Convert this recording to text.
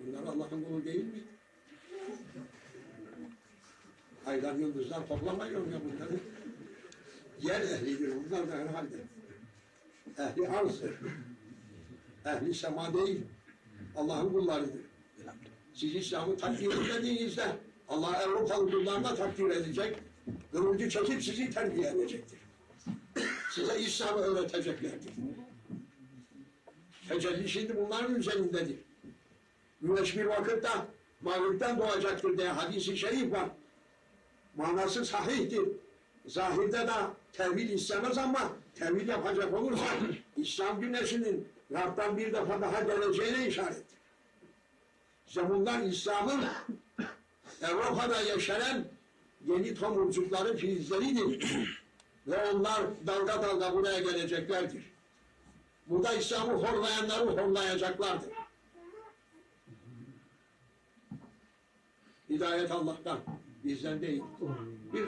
Bunlar Allah'ın kulu değil mi? Aylar yıldızlar toplamıyor ya bunları. Yer ehlidir bunlar da herhalde. Ehli arzdır. Ehli sema değil. Allah'ın kullarıdır. Siz İslam'ı takdir edildiğinizde Allah Avrupalı kullarına takdir edecek. Kılıncı çekip sizi terbiye edecektir. Size İslam'ı öğreteceklerdir. Tecelli şimdi bunların üzerindedir. Güneş bir vakitte mağripten doğacaktır diye hadisi şerif var. Manası sahihtir. Zahirde de tevhid istemez ama tevhid yapacak olursa İslam güneşinin Rab'dan bir defa daha geleceğine işarettir. İşte bunlar İslam'ın Avrupa'da yaşayan yeni tomurcukları filizleridir. Ve onlar dalga dalga buraya geleceklerdir. Burada İslam'ı horlayanları horlayacaklardır. Hidayet Allah'tan, bizden değil. Bir